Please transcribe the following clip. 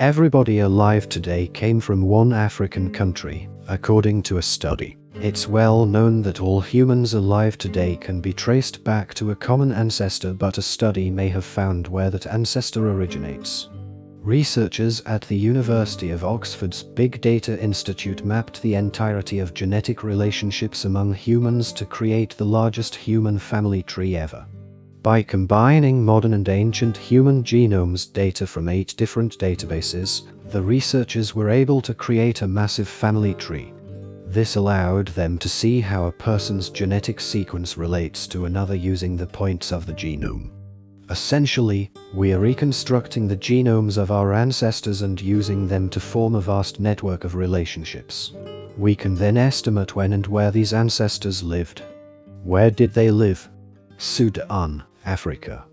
Everybody alive today came from one African country, according to a study. It's well known that all humans alive today can be traced back to a common ancestor but a study may have found where that ancestor originates. Researchers at the University of Oxford's Big Data Institute mapped the entirety of genetic relationships among humans to create the largest human family tree ever. By combining modern and ancient human genomes data from eight different databases, the researchers were able to create a massive family tree. This allowed them to see how a person's genetic sequence relates to another using the points of the genome. Essentially, we are reconstructing the genomes of our ancestors and using them to form a vast network of relationships. We can then estimate when and where these ancestors lived. Where did they live? Sudan, Africa.